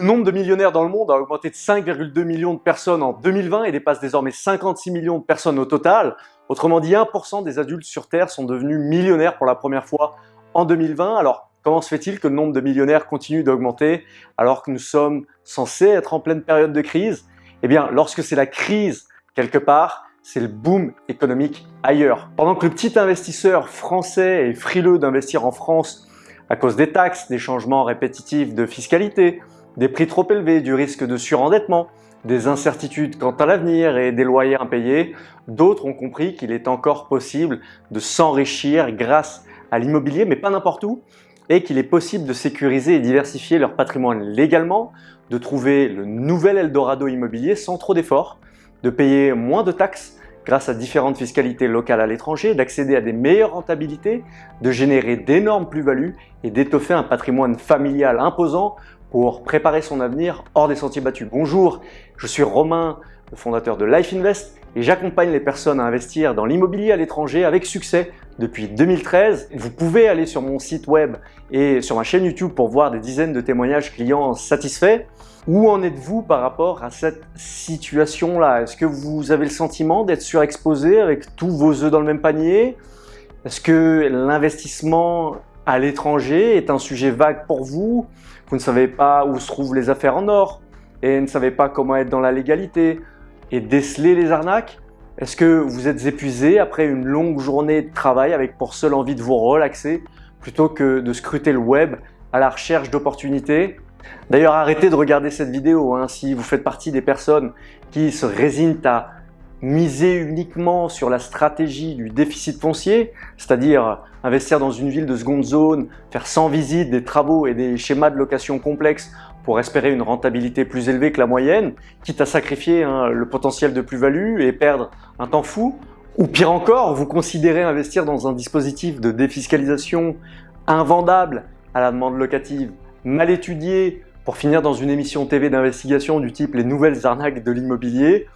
Le nombre de millionnaires dans le monde a augmenté de 5,2 millions de personnes en 2020 et dépasse désormais 56 millions de personnes au total. Autrement dit, 1% des adultes sur Terre sont devenus millionnaires pour la première fois en 2020. Alors, comment se fait-il que le nombre de millionnaires continue d'augmenter alors que nous sommes censés être en pleine période de crise? Eh bien, lorsque c'est la crise quelque part, c'est le boom économique ailleurs. Pendant que le petit investisseur français est frileux d'investir en France à cause des taxes, des changements répétitifs de fiscalité, des prix trop élevés, du risque de surendettement, des incertitudes quant à l'avenir et des loyers impayés, d'autres ont compris qu'il est encore possible de s'enrichir grâce à l'immobilier, mais pas n'importe où, et qu'il est possible de sécuriser et diversifier leur patrimoine légalement, de trouver le nouvel Eldorado immobilier sans trop d'efforts, de payer moins de taxes grâce à différentes fiscalités locales à l'étranger, d'accéder à des meilleures rentabilités, de générer d'énormes plus-values et d'étoffer un patrimoine familial imposant pour préparer son avenir hors des sentiers battus. Bonjour, je suis Romain, le fondateur de Life Invest et j'accompagne les personnes à investir dans l'immobilier à l'étranger avec succès depuis 2013. Vous pouvez aller sur mon site web et sur ma chaîne YouTube pour voir des dizaines de témoignages clients satisfaits. Où en êtes-vous par rapport à cette situation-là? Est-ce que vous avez le sentiment d'être surexposé avec tous vos œufs dans le même panier? Est-ce que l'investissement à l'étranger est un sujet vague pour vous? Vous ne savez pas où se trouvent les affaires en or et ne savez pas comment être dans la légalité et déceler les arnaques. Est-ce que vous êtes épuisé après une longue journée de travail avec pour seule envie de vous relaxer plutôt que de scruter le web à la recherche d'opportunités? D'ailleurs, arrêtez de regarder cette vidéo hein, si vous faites partie des personnes qui se résignent à miser uniquement sur la stratégie du déficit foncier, c'est-à-dire investir dans une ville de seconde zone, faire 100 visites, des travaux et des schémas de location complexes pour espérer une rentabilité plus élevée que la moyenne, quitte à sacrifier hein, le potentiel de plus-value et perdre un temps fou, ou pire encore, vous considérez investir dans un dispositif de défiscalisation invendable à la demande locative, mal étudié pour finir dans une émission TV d'investigation du type les nouvelles arnaques de l'immobilier,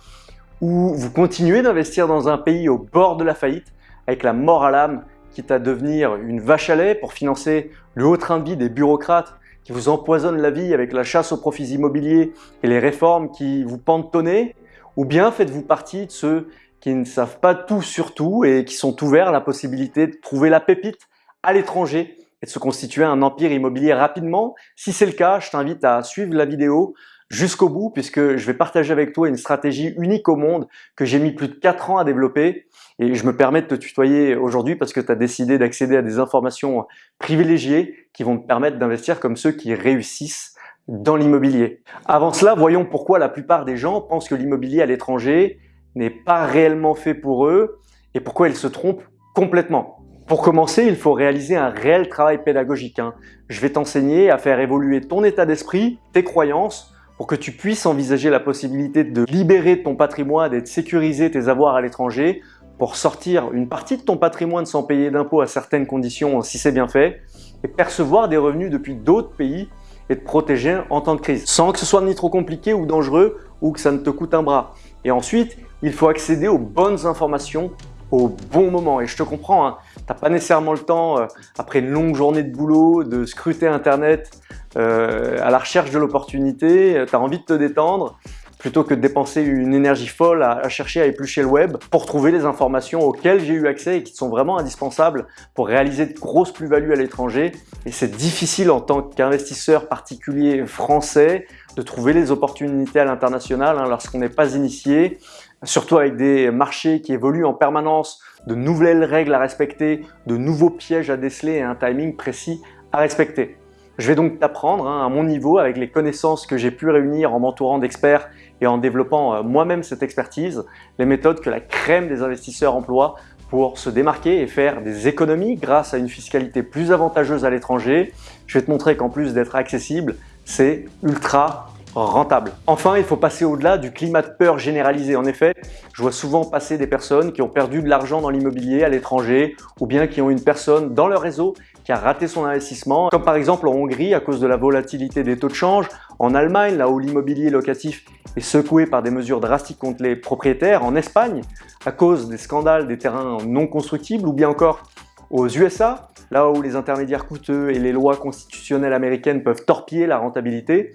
ou vous continuez d'investir dans un pays au bord de la faillite avec la mort à l'âme quitte à devenir une vache à lait pour financer le haut train de vie des bureaucrates qui vous empoisonnent la vie avec la chasse aux profits immobiliers et les réformes qui vous pantonnent ou bien faites-vous partie de ceux qui ne savent pas tout sur tout et qui sont ouverts à la possibilité de trouver la pépite à l'étranger et de se constituer un empire immobilier rapidement? Si c'est le cas, je t'invite à suivre la vidéo jusqu'au bout puisque je vais partager avec toi une stratégie unique au monde que j'ai mis plus de 4 ans à développer et je me permets de te tutoyer aujourd'hui parce que tu as décidé d'accéder à des informations privilégiées qui vont te permettre d'investir comme ceux qui réussissent dans l'immobilier. Avant cela, voyons pourquoi la plupart des gens pensent que l'immobilier à l'étranger n'est pas réellement fait pour eux et pourquoi ils se trompent complètement. Pour commencer, il faut réaliser un réel travail pédagogique. Hein. Je vais t'enseigner à faire évoluer ton état d'esprit, tes croyances, pour que tu puisses envisager la possibilité de libérer ton patrimoine et de sécuriser tes avoirs à l'étranger pour sortir une partie de ton patrimoine sans payer d'impôts à certaines conditions si c'est bien fait et percevoir des revenus depuis d'autres pays et te protéger en temps de crise sans que ce soit ni trop compliqué ou dangereux ou que ça ne te coûte un bras. Et ensuite, il faut accéder aux bonnes informations au bon moment. Et je te comprends, hein, tu n'as pas nécessairement le temps, euh, après une longue journée de boulot, de scruter Internet euh, à la recherche de l'opportunité, euh, tu as envie de te détendre plutôt que de dépenser une énergie folle à, chercher à éplucher le web pour trouver les informations auxquelles j'ai eu accès et qui sont vraiment indispensables pour réaliser de grosses plus-values à l'étranger. Et c'est difficile en tant qu'investisseur particulier français de trouver les opportunités à l'international hein, lorsqu'on n'est pas initié, surtout avec des marchés qui évoluent en permanence, de nouvelles règles à respecter, de nouveaux pièges à déceler et un timing précis à respecter. Je vais donc t'apprendre hein, à mon niveau avec les connaissances que j'ai pu réunir en m'entourant d'experts et en développant euh, moi-même cette expertise, les méthodes que la crème des investisseurs emploie pour se démarquer et faire des économies grâce à une fiscalité plus avantageuse à l'étranger. Je vais te montrer qu'en plus d'être accessible, c'est ultra rentable. Enfin, il faut passer au-delà du climat de peur généralisé. En effet, je vois souvent passer des personnes qui ont perdu de l'argent dans l'immobilier à l'étranger ou bien qui ont une personne dans leur réseau qui a raté son investissement, comme par exemple en Hongrie à cause de la volatilité des taux de change, en Allemagne là où l'immobilier locatif est secoué par des mesures drastiques contre les propriétaires, en Espagne à cause des scandales des terrains non constructibles ou bien encore aux USA, là où les intermédiaires coûteux et les lois constitutionnelles américaines peuvent torpiller la rentabilité,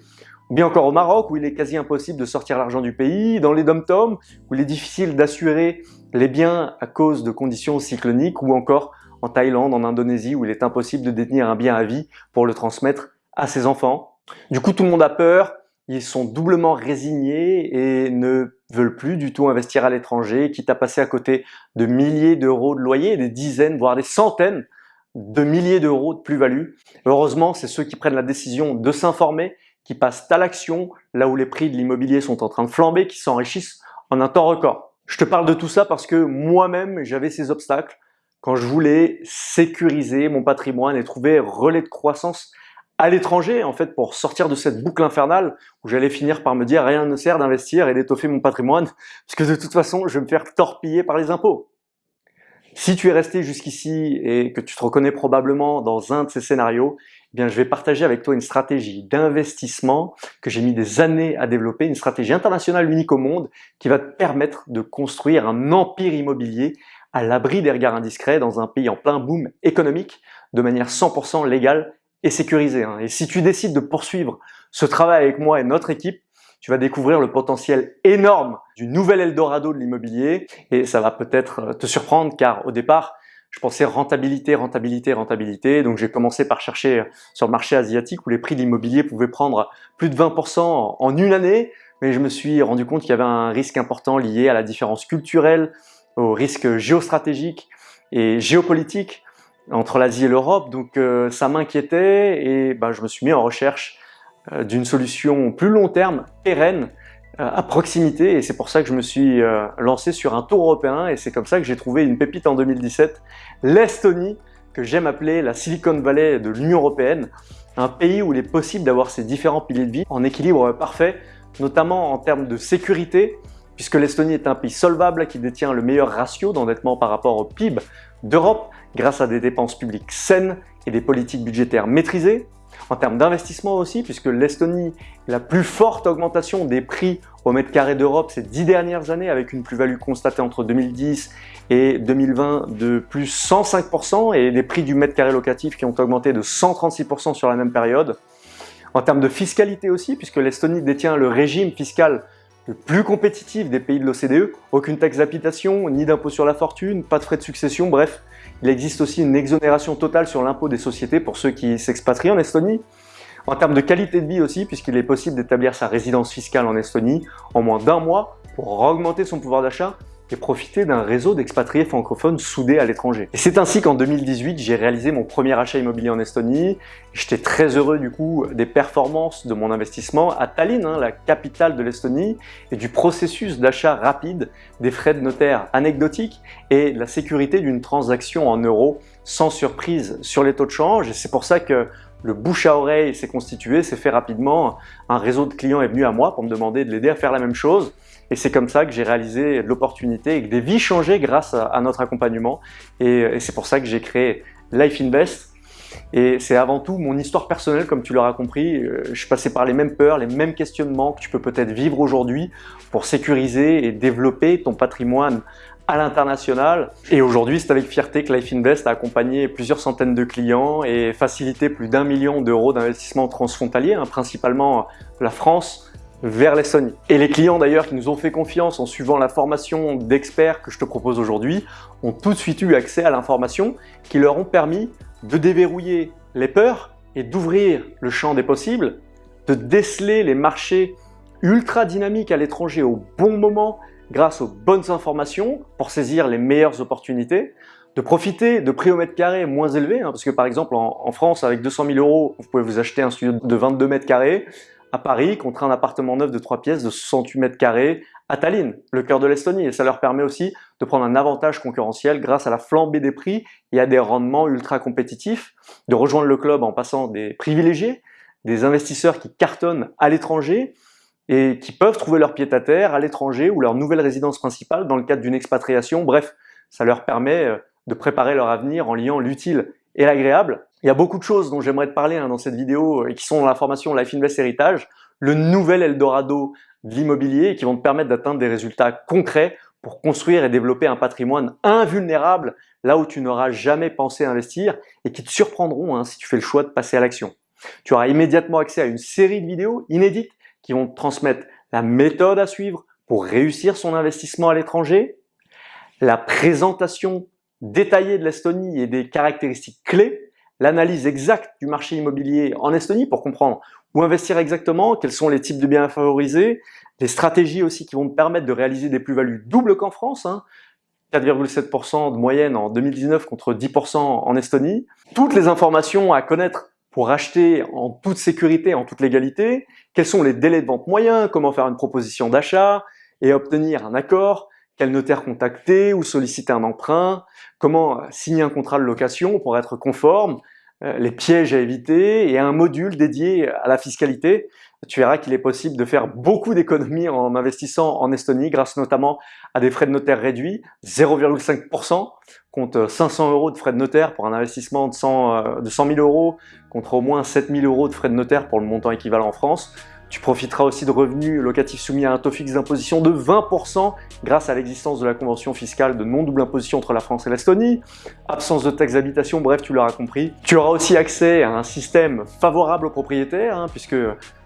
bien encore au Maroc où il est quasi impossible de sortir l'argent du pays, dans les dom-toms où il est difficile d'assurer les biens à cause de conditions cycloniques ou encore en Thaïlande, en Indonésie où il est impossible de détenir un bien à vie pour le transmettre à ses enfants. Du coup, tout le monde a peur, ils sont doublement résignés et ne veulent plus du tout investir à l'étranger, quitte à passer à côté de milliers d'euros de loyer, des dizaines, voire des centaines de milliers d'euros de plus-value. Heureusement, c'est ceux qui prennent la décision de s'informer, qui passent à l'action, là où les prix de l'immobilier sont en train de flamber, qui s'enrichissent en un temps record. Je te parle de tout ça parce que moi-même, j'avais ces obstacles quand je voulais sécuriser mon patrimoine et trouver relais de croissance à l'étranger, en fait, pour sortir de cette boucle infernale où j'allais finir par me dire rien ne sert d'investir et d'étoffer mon patrimoine, parce que de toute façon, je vais me faire torpiller par les impôts. Si tu es resté jusqu'ici et que tu te reconnais probablement dans un de ces scénarios, eh bien, je vais partager avec toi une stratégie d'investissement que j'ai mis des années à développer, une stratégie internationale unique au monde qui va te permettre de construire un empire immobilier à l'abri des regards indiscrets dans un pays en plein boom économique de manière 100% légale et sécurisé. Hein. Et si tu décides de poursuivre ce travail avec moi et notre équipe, tu vas découvrir le potentiel énorme du nouvel Eldorado de l'immobilier et ça va peut-être euh, te surprendre car au départ, je pensais rentabilité, rentabilité, rentabilité. Donc j'ai commencé par chercher sur le marché asiatique où les prix de l'immobilier pouvaient prendre plus de 20% en une année, mais je me suis rendu compte qu'il y avait un risque important lié à la différence culturelle, au risque géostratégique et géopolitique entre l'Asie et l'Europe, donc euh, ça m'inquiétait et bah, je me suis mis en recherche euh, d'une solution plus long terme, pérenne, euh, à proximité. Et c'est pour ça que je me suis lancé sur un tour européen. Et c'est comme ça que j'ai trouvé une pépite en 2017, l'Estonie, que j'aime appeler la Silicon Valley de l'Union Européenne, un pays où il est possible d'avoir ces différents piliers de vie en équilibre parfait, notamment en termes de sécurité, puisque l'Estonie est un pays solvable qui détient le meilleur ratio d'endettement par rapport au PIB d'Europe, grâce à des dépenses publiques saines et des politiques budgétaires maîtrisées. En termes d'investissement aussi, puisque l'Estonie est la plus forte augmentation des prix au mètre carré d'Europe ces dix dernières années, avec une plus-value constatée entre 2010 et 2020 de plus 105% et des prix du mètre carré locatif qui ont augmenté de 136% sur la même période. En termes de fiscalité aussi, puisque l'Estonie détient le régime fiscal le plus compétitif des pays de l'OCDE, aucune taxe d'habitation, ni d'impôt sur la fortune, pas de frais de succession, bref, il existe aussi une exonération totale sur l'impôt des sociétés pour ceux qui s'expatrient en Estonie. En termes de qualité de vie aussi, puisqu'il est possible d'établir sa résidence fiscale en Estonie en moins d'un mois pour augmenter son pouvoir d'achat et profiter d'un réseau d'expatriés francophones soudés à l'étranger. Et c'est ainsi qu'en 2018, j'ai réalisé mon premier achat immobilier en Estonie. J'étais très heureux du coup des performances de mon investissement à Tallinn, hein, la capitale de l'Estonie, et du processus d'achat rapide, des frais de notaire anecdotiques et la sécurité d'une transaction en euros sans surprise sur les taux de change. Et c'est pour ça que le bouche à oreille s'est constitué, s'est fait rapidement. Un réseau de clients est venu à moi pour me demander de l'aider à faire la même chose. Et c'est comme ça que j'ai réalisé l'opportunité et que des vies changées grâce à, notre accompagnement. Et, c'est pour ça que j'ai créé Life Invest. Et c'est avant tout mon histoire personnelle, comme tu l'auras compris. Euh, je suis passé par les mêmes peurs, les mêmes questionnements que tu peux peut-être vivre aujourd'hui pour sécuriser et développer ton patrimoine à l'international. Et aujourd'hui, c'est avec fierté que Life Invest a accompagné plusieurs centaines de clients et facilité plus d'un million d'euros d'investissement transfrontalier, hein, principalement la France, vers l'Estonie. Et les clients d'ailleurs qui nous ont fait confiance en suivant la formation d'experts que je te propose aujourd'hui ont tout de suite eu accès à l'information qui leur ont permis de déverrouiller les peurs et d'ouvrir le champ des possibles, de déceler les marchés ultra dynamiques à l'étranger au bon moment grâce aux bonnes informations pour saisir les meilleures opportunités, de profiter de prix au mètre carré moins élevés, hein, parce que par exemple en, en France avec 200 000 euros, vous pouvez vous acheter un studio de 22 mètres carrés, à Paris contre un appartement neuf de 3 pièces de 68 mètres carrés à Tallinn, le cœur de l'Estonie. Et ça leur permet aussi de prendre un avantage concurrentiel grâce à la flambée des prix et à des rendements ultra compétitifs, de rejoindre le club en passant des privilégiés, des investisseurs qui cartonnent à l'étranger et qui peuvent trouver leur pied à terre à l'étranger ou leur nouvelle résidence principale dans le cadre d'une expatriation. Bref, ça leur permet euh, de préparer leur avenir en liant l'utile et l'agréable. Il y a beaucoup de choses dont j'aimerais te parler hein, dans cette vidéo et qui sont dans la formation Life Invest Héritage, le nouvel Eldorado de l'immobilier qui vont te permettre d'atteindre des résultats concrets pour construire et développer un patrimoine invulnérable là où tu n'auras jamais pensé investir et qui te surprendront hein, si tu fais le choix de passer à l'action. Tu auras immédiatement accès à une série de vidéos inédites qui vont te transmettre la méthode à suivre pour réussir son investissement à l'étranger, la présentation détaillée de l'Estonie et des caractéristiques clés, l'analyse exacte du marché immobilier en Estonie pour comprendre où investir exactement, quels sont les types de biens à favoriser, les stratégies aussi qui vont te permettre de réaliser des plus-values doubles qu'en France, hein, 4,7% de moyenne en 2019 contre 10% en Estonie. Toutes les informations à connaître pour acheter en toute sécurité, en toute légalité, quels sont les délais de vente moyens, comment faire une proposition d'achat et obtenir un accord, quel notaire contacter ou solliciter un emprunt, comment signer un contrat de location pour être conforme, euh, les pièges à éviter et un module dédié à la fiscalité. Tu verras qu'il est possible de faire beaucoup d'économies en investissant en Estonie grâce notamment à des frais de notaire réduits, 0,5% contre 500 euros de frais de notaire pour un investissement de 100, euh, de 100 000 euros contre au moins 7 000 euros de frais de notaire pour le montant équivalent en France. Tu profiteras aussi de revenus locatifs soumis à un taux fixe d'imposition de 20% grâce à l'existence de la convention fiscale de non-double imposition entre la France et l'Estonie, absence de taxe d'habitation, bref, tu l'auras compris. Tu auras aussi accès à un système favorable aux propriétaires, hein, puisque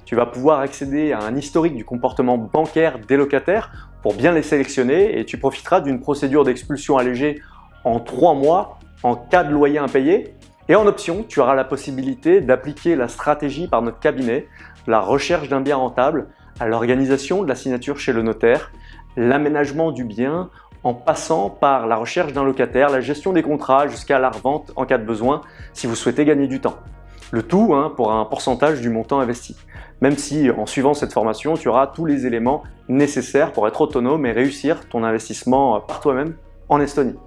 tu vas pouvoir accéder à un historique du comportement bancaire des locataires pour bien les sélectionner et tu profiteras d'une procédure d'expulsion allégée en 3 mois en cas de loyer impayé. Et en option, tu auras la possibilité d'appliquer la stratégie par notre cabinet la recherche d'un bien rentable à l'organisation de la signature chez le notaire, l'aménagement du bien en passant par la recherche d'un locataire, la gestion des contrats jusqu'à la revente en cas de besoin si vous souhaitez gagner du temps. Le tout hein, pour un pourcentage du montant investi. Même si en suivant cette formation, tu auras tous les éléments nécessaires pour être autonome et réussir ton investissement par toi-même en Estonie.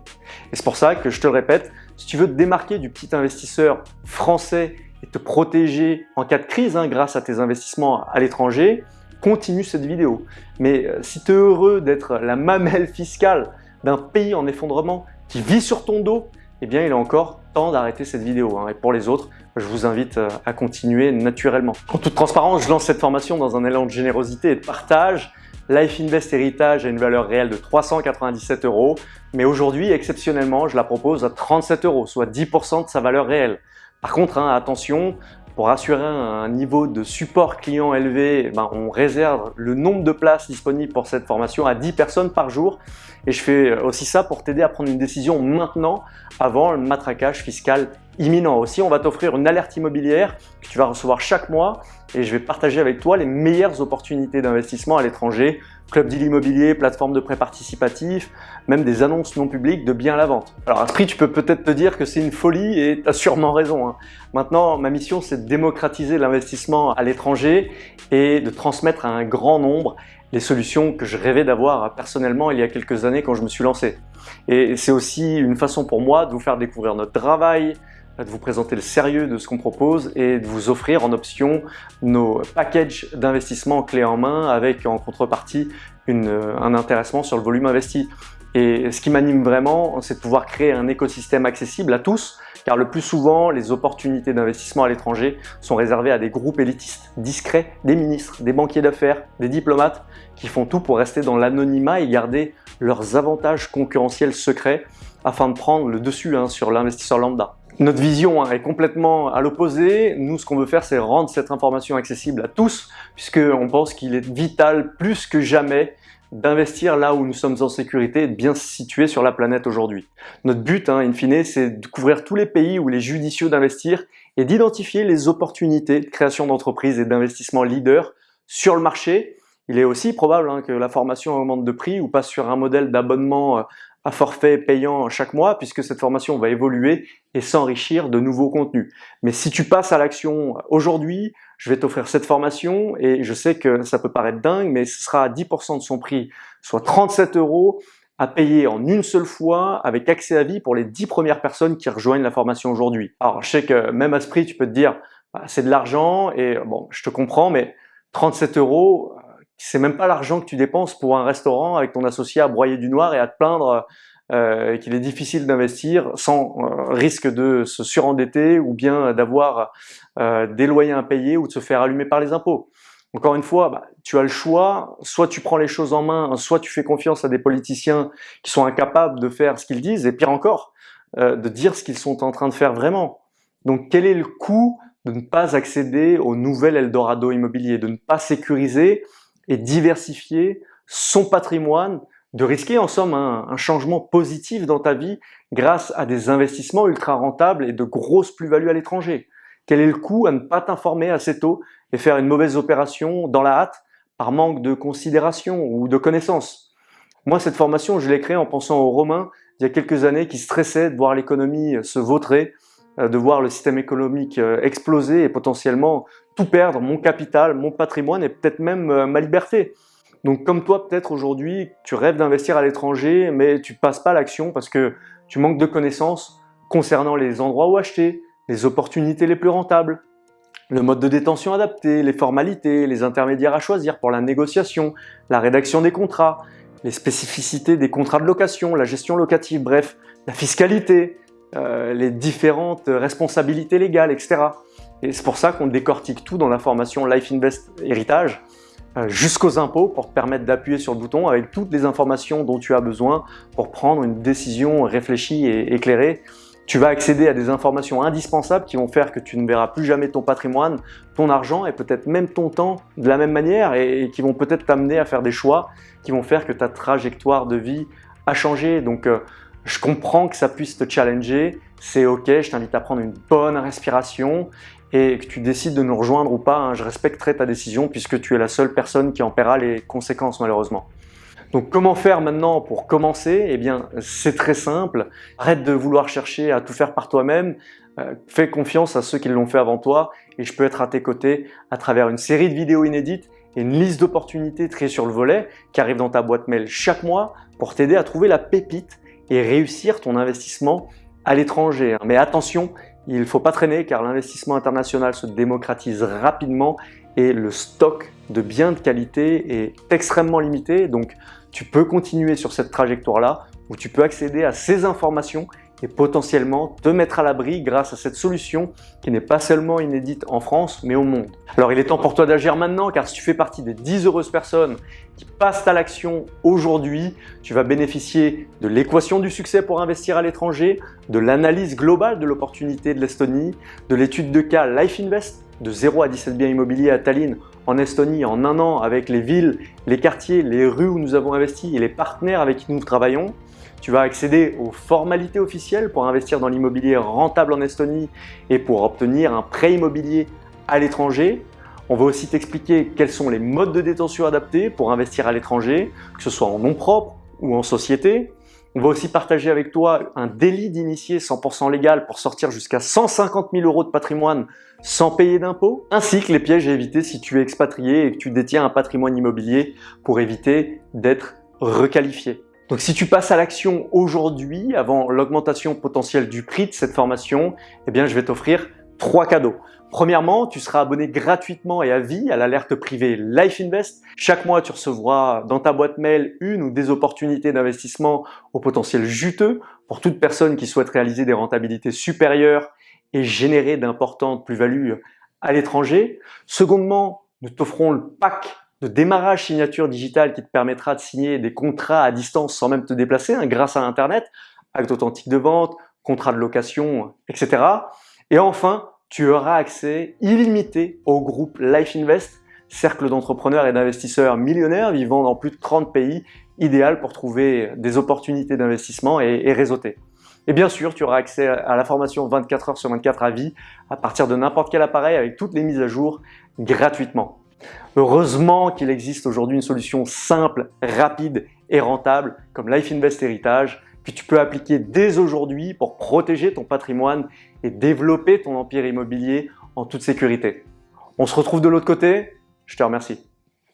Et c'est pour ça que je te le répète, si tu veux te démarquer du petit investisseur français et te protéger en cas de crise hein, grâce à tes investissements à l'étranger, continue cette vidéo. Mais euh, si tu es heureux d'être la mamelle fiscale d'un pays en effondrement qui vit sur ton dos, eh bien il est encore temps d'arrêter cette vidéo. Hein. Et pour les autres, je vous invite euh, à continuer naturellement. En toute transparence, je lance cette formation dans un élan de générosité et de partage. Life Invest Héritage a une valeur réelle de 397 euros, mais aujourd'hui, exceptionnellement, je la propose à 37 euros, soit 10% de sa valeur réelle. Par contre, hein, attention, pour assurer un niveau de support client élevé, ben, on réserve le nombre de places disponibles pour cette formation à 10 personnes par jour. Et je fais aussi ça pour t'aider à prendre une décision maintenant avant le matraquage fiscal imminent. Aussi, on va t'offrir une alerte immobilière que tu vas recevoir chaque mois et je vais partager avec toi les meilleures opportunités d'investissement à l'étranger club deal immobilier, plateforme de prêt participatif, même des annonces non publiques de biens à la vente. Alors à ce prix, tu peux peut-être te dire que c'est une folie et tu as sûrement raison. Hein. Maintenant, ma mission, c'est de démocratiser l'investissement à l'étranger et de transmettre à un grand nombre les solutions que je rêvais d'avoir personnellement il y a quelques années quand je me suis lancé. Et c'est aussi une façon pour moi de vous faire découvrir notre travail, de vous présenter le sérieux de ce qu'on propose et de vous offrir en option nos packages d'investissement clé en main avec en contrepartie un intéressement sur le volume investi. Et ce qui m'anime vraiment, c'est de pouvoir créer un écosystème accessible à tous, car le plus souvent, les opportunités d'investissement à l'étranger sont réservées à des groupes élitistes, discrets, des ministres, des banquiers d'affaires, des diplomates, qui font tout pour rester dans l'anonymat et garder leurs avantages concurrentiels secrets afin de prendre le dessus hein, sur l'investisseur lambda. Notre vision hein, est complètement à l'opposé. Nous, ce qu'on veut faire, c'est rendre cette information accessible à tous, puisqu'on pense qu'il est vital plus que jamais d'investir là où nous sommes en sécurité et de bien se situer sur la planète aujourd'hui. Notre but, hein, in fine, c'est de couvrir tous les pays où il est judicieux d'investir et d'identifier les opportunités de création d'entreprises et d'investissement leader sur le marché. Il est aussi probable hein, que la formation augmente de prix ou passe sur un modèle d'abonnement euh, à forfait payant chaque mois puisque cette formation va évoluer et s'enrichir de nouveaux contenus. Mais si tu passes à l'action aujourd'hui, je vais t'offrir cette formation et je sais que ça peut paraître dingue, mais ce sera à 10% de son prix, soit 37 euros à payer en une seule fois avec accès à vie pour les 10 premières personnes qui rejoignent la formation aujourd'hui. Alors je sais que même à ce prix, tu peux te dire, bah, c'est de l'argent et bon, je te comprends, mais 37 euros, c'est même pas l'argent que tu dépenses pour un restaurant avec ton associé à broyer du noir et à te plaindre euh, qu'il est difficile d'investir sans euh, risque de se surendetter ou bien d'avoir euh, des loyers impayés ou de se faire allumer par les impôts. Encore une fois, bah, tu as le choix, soit tu prends les choses en main, soit tu fais confiance à des politiciens qui sont incapables de faire ce qu'ils disent, et pire encore, de dire ce qu'ils sont en train de faire vraiment. Donc quel est le coût de ne pas accéder au nouvel Eldorado immobilier, de ne pas sécuriser et diversifier son patrimoine, de risquer en somme un, changement positif dans ta vie grâce à des investissements ultra rentables et de grosses plus-values à l'étranger. Quel est le coût à ne pas t'informer assez tôt et faire une mauvaise opération dans la hâte par manque de considération ou de connaissances? Moi, cette formation, je l'ai créée en pensant aux Romains il y a quelques années qui stressaient de voir l'économie se vautrer, de voir le système économique euh, exploser et potentiellement tout perdre, mon capital, mon patrimoine et peut-être même euh, ma liberté. Donc comme toi peut-être aujourd'hui, tu rêves d'investir à l'étranger mais tu passes pas l'action parce que tu manques de connaissances concernant les endroits où acheter, les opportunités les plus rentables, le mode de détention adapté, les formalités, les intermédiaires à choisir pour la négociation, la rédaction des contrats, les spécificités des contrats de location, la gestion locative, bref, la fiscalité, euh, les différentes responsabilités légales, etc. Et c'est pour ça qu'on décortique tout dans la formation Life Invest Héritage, euh, jusqu'aux impôts pour te permettre d'appuyer sur le bouton avec toutes les informations dont tu as besoin pour prendre une décision réfléchie et éclairée tu vas accéder à des informations indispensables qui vont faire que tu ne verras plus jamais ton patrimoine, ton argent et peut-être même ton temps de la même manière et, qui vont peut-être t'amener à faire des choix qui vont faire que ta trajectoire de vie a changé. Donc euh, je comprends que ça puisse te challenger, c'est ok, je t'invite à prendre une bonne respiration et que tu décides de nous rejoindre ou pas, hein, je respecterai ta décision puisque tu es la seule personne qui en paiera les conséquences malheureusement. Donc comment faire maintenant pour commencer? Eh bien c'est très simple, arrête de vouloir chercher à tout faire par toi-même, euh, fais confiance à ceux qui l'ont fait avant toi et je peux être à tes côtés à travers une série de vidéos inédites et une liste d'opportunités triées sur le volet qui arrive dans ta boîte mail chaque mois pour t'aider à trouver la pépite et réussir ton investissement à l'étranger. Mais attention, il ne faut pas traîner car l'investissement international se démocratise rapidement et le stock de biens de qualité est extrêmement limité. Donc tu peux continuer sur cette trajectoire-là où tu peux accéder à ces informations et potentiellement te mettre à l'abri grâce à cette solution qui n'est pas seulement inédite en France mais au monde. Alors il est temps pour toi d'agir maintenant car si tu fais partie des 10 heureuses personnes qui passent à l'action aujourd'hui, tu vas bénéficier de l'équation du succès pour investir à l'étranger, de l'analyse globale de l'opportunité de l'Estonie, de l'étude de cas Life Invest de 0 à 17 biens immobiliers à Tallinn en Estonie en un an avec les villes, les quartiers, les rues où nous avons investi et les partenaires avec qui nous travaillons. Tu vas accéder aux formalités officielles pour investir dans l'immobilier rentable en Estonie et pour obtenir un prêt immobilier à l'étranger. On va aussi t'expliquer quels sont les modes de détention adaptés pour investir à l'étranger, que ce soit en nom propre ou en société. On va aussi partager avec toi un délit d'initié 100% légal pour sortir jusqu'à 150 000 euros de patrimoine sans payer d'impôts, ainsi que les pièges à éviter si tu es expatrié et que tu détiens un patrimoine immobilier pour éviter d'être requalifié. Donc si tu passes à l'action aujourd'hui, avant l'augmentation potentielle du prix de cette formation, eh bien je vais t'offrir trois cadeaux. Premièrement, tu seras abonné gratuitement et à vie à l'alerte privée Life Invest. Chaque mois, tu recevras dans ta boîte mail une ou des opportunités d'investissement au potentiel juteux pour toute personne qui souhaite réaliser des rentabilités supérieures et générer d'importantes plus-values à l'étranger. Secondement, nous t'offrons le pack démarrage signature digitale qui te permettra de signer des contrats à distance sans même te déplacer hein, grâce à Internet, acte authentique de vente, contrat de location, etc. Et enfin, tu auras accès illimité au groupe Life Invest, cercle d'entrepreneurs et d'investisseurs millionnaires vivant dans plus de 30 pays, idéal pour trouver des opportunités d'investissement et, et réseauter. Et bien sûr, tu auras accès à la formation 24 heures sur 24 à vie à partir de n'importe quel appareil avec toutes les mises à jour gratuitement. Heureusement qu'il existe aujourd'hui une solution simple, rapide et rentable comme Life Invest Héritage que tu peux appliquer dès aujourd'hui pour protéger ton patrimoine et développer ton empire immobilier en toute sécurité. On se retrouve de l'autre côté. Je te remercie.